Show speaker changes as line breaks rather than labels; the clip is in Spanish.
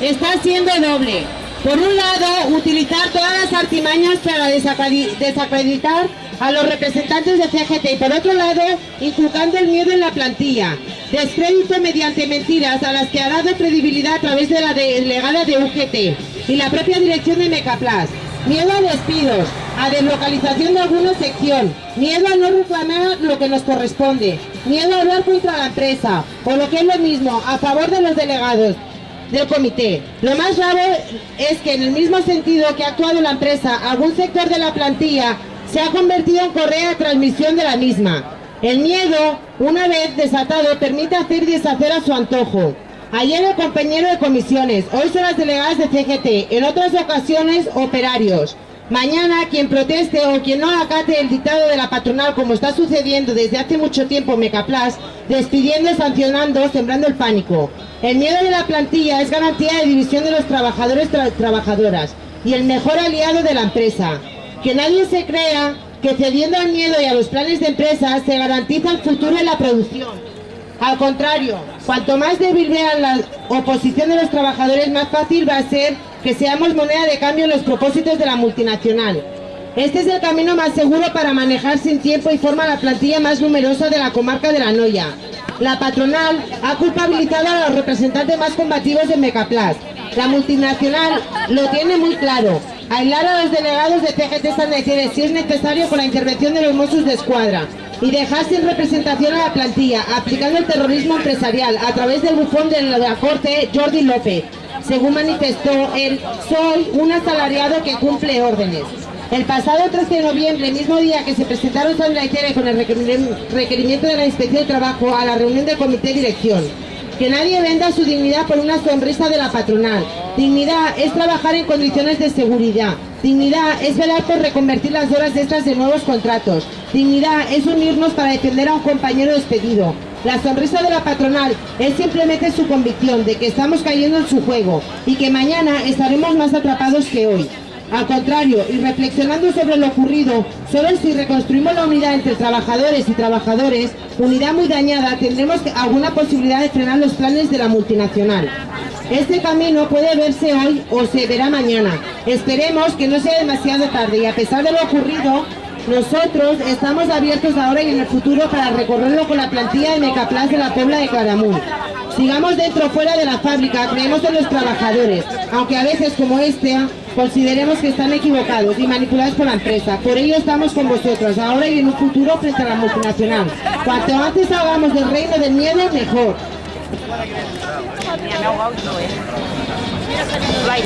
está siendo doble. Por un lado, utilizar todas las artimañas para desacreditar a los representantes de CGT y por otro lado, inculcando el miedo en la plantilla, descrédito mediante mentiras a las que ha dado credibilidad a través de la delegada de UGT y la propia dirección de Mecaplas. Miedo a despidos, a deslocalización de alguna sección, miedo a no reclamar lo que nos corresponde, miedo a hablar contra la empresa, o lo que es lo mismo, a favor de los delegados del comité. Lo más grave es que en el mismo sentido que ha actuado la empresa, algún sector de la plantilla se ha convertido en correa de transmisión de la misma. El miedo, una vez desatado, permite hacer y deshacer a su antojo. Ayer el compañero de comisiones, hoy son las delegadas de CGT, en otras ocasiones operarios. Mañana quien proteste o quien no acate el dictado de la patronal como está sucediendo desde hace mucho tiempo en Mecaplas, despidiendo, sancionando, sembrando el pánico. El miedo de la plantilla es garantía de división de los trabajadores y trabajadoras y el mejor aliado de la empresa. Que nadie se crea que cediendo al miedo y a los planes de empresa se garantiza el futuro de la producción. Al contrario, cuanto más débil vean la oposición de los trabajadores, más fácil va a ser que seamos moneda de cambio en los propósitos de la multinacional. Este es el camino más seguro para manejar sin tiempo y forma la plantilla más numerosa de la comarca de La Noya. La patronal ha culpabilizado a los representantes más combativos de Mecaplas. La multinacional lo tiene muy claro. Aislar a los delegados de TGT San si es necesario con la intervención de los Mossos de Escuadra y dejar sin representación a la plantilla, aplicando el terrorismo empresarial a través del bufón de la Corte Jordi López, según manifestó él, soy un asalariado que cumple órdenes. El pasado 13 de noviembre, mismo día que se presentaron Sandra y Tere con el requerimiento de la Inspección de Trabajo a la reunión del Comité de Dirección, que nadie venda su dignidad por una sonrisa de la patronal. Dignidad es trabajar en condiciones de seguridad. Dignidad es velar por reconvertir las horas extras de nuevos contratos. Dignidad es unirnos para defender a un compañero despedido. La sonrisa de la patronal es simplemente su convicción de que estamos cayendo en su juego y que mañana estaremos más atrapados que hoy. Al contrario, y reflexionando sobre lo ocurrido, solo si reconstruimos la unidad entre trabajadores y trabajadores, unidad muy dañada, tendremos alguna posibilidad de frenar los planes de la multinacional. Este camino puede verse hoy o se verá mañana. Esperemos que no sea demasiado tarde y a pesar de lo ocurrido, nosotros estamos abiertos ahora y en el futuro para recorrerlo con la plantilla de Mecaplas de la Puebla de Claramunt. Sigamos dentro o fuera de la fábrica, creemos en los trabajadores, aunque a veces como este consideremos que están equivocados y manipulados por la empresa. Por ello estamos con vosotros, ahora y en un futuro frente a la multinacional. Cuanto antes hagamos del reino del miedo, mejor.